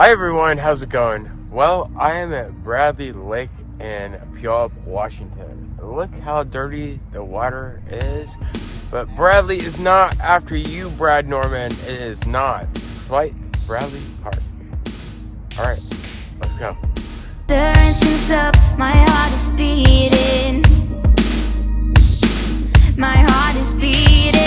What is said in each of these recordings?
Hi everyone, how's it going? Well, I am at Bradley Lake in Puyallup, Washington. Look how dirty the water is. But Bradley is not after you, Brad Norman. It is not. Flight Bradley Park. Alright, let's go. Stirring things up, my heart is beating. My heart is beating.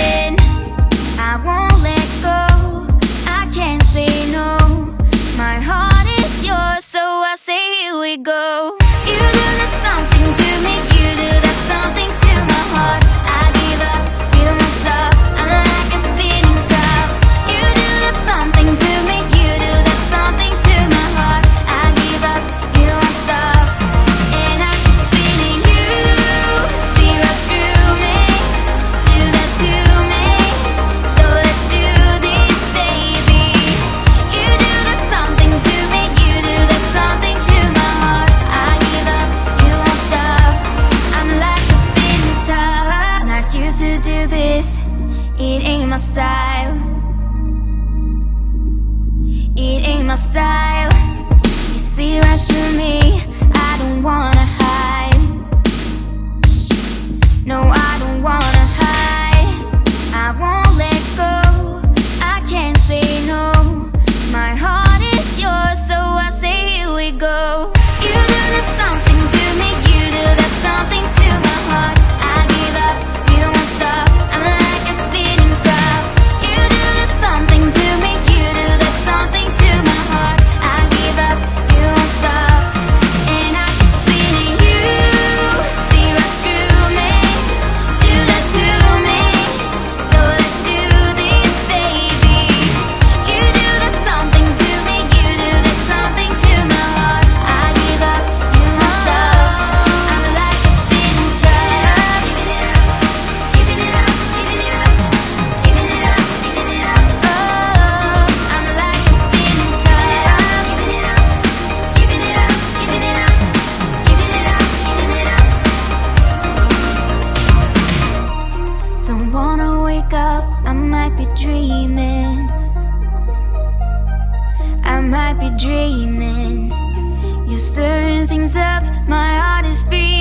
It ain't my style. You see right through me I don't wanna might be dreaming. You're stirring things up, my heart is beating.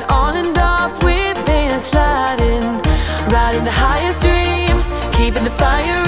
it on and off, we've been sliding Riding the highest dream, keeping the fire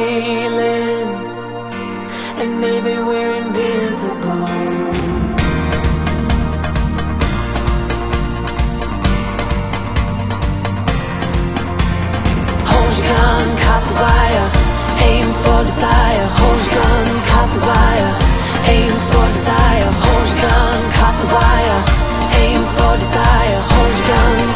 feeling And maybe we're invisible. Hold your gun, cut the wire Aim for desire. Hold your gun, cut the wire Aim for desire. Hold your gun, cut the wire Aim for desire. Hold your gun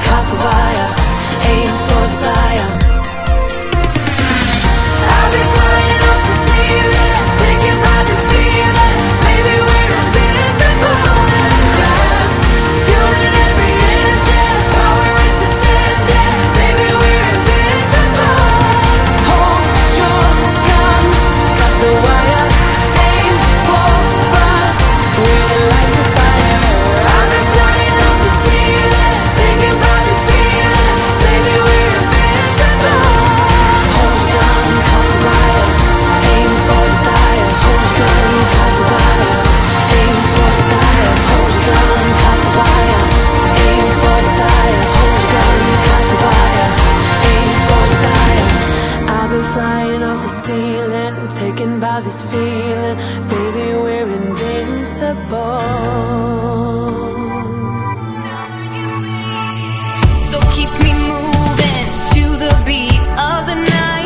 flying off the ceiling, taken by this feeling. Baby, we're invincible. So keep me moving to the beat of the night.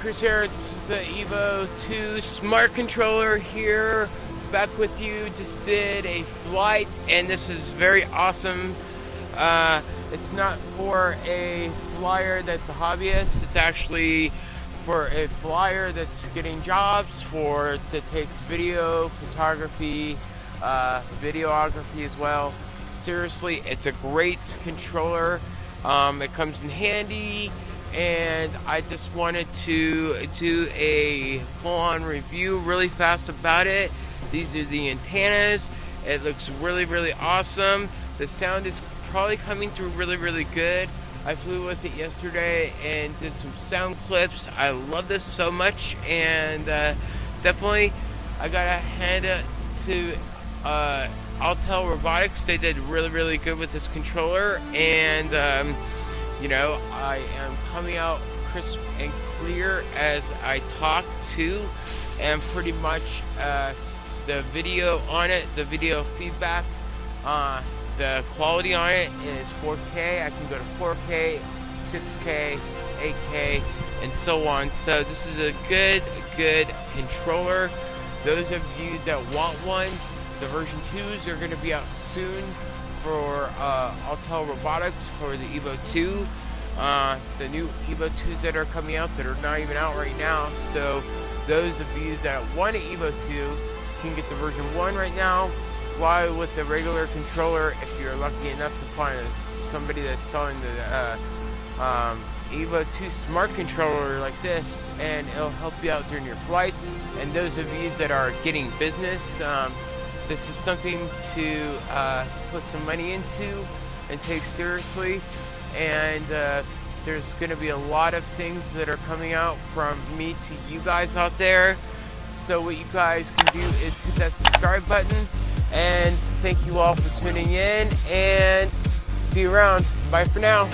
Chris here. This is the Evo 2 Smart Controller here, back with you. Just did a flight, and this is very awesome. Uh, it's not for a flyer that's a hobbyist. It's actually for a flyer that's getting jobs for that takes video, photography, uh, videography as well. Seriously, it's a great controller. Um, it comes in handy and I just wanted to do a full-on review really fast about it. These are the antennas. It looks really, really awesome. The sound is probably coming through really, really good. I flew with it yesterday and did some sound clips. I love this so much, and uh, definitely I gotta hand it to uh, Autel Robotics. They did really, really good with this controller, and um, you know, I am coming out crisp and clear as I talk to, and pretty much uh, the video on it, the video feedback, uh, the quality on it is 4K. I can go to 4K, 6K, 8K, and so on. So this is a good, good controller. Those of you that want one, the version 2s are going to be out soon for uh, Autel Robotics for the Evo 2. Uh, the new Evo 2s that are coming out that are not even out right now. So those of you that want an Evo 2 can get the version 1 right now. Fly with the regular controller if you're lucky enough to find somebody that's selling the uh, um, Evo 2 smart controller like this and it'll help you out during your flights. And those of you that are getting business, um, this is something to uh, put some money into and take seriously. And uh, there's going to be a lot of things that are coming out from me to you guys out there. So what you guys can do is hit that subscribe button. And thank you all for tuning in. And see you around. Bye for now.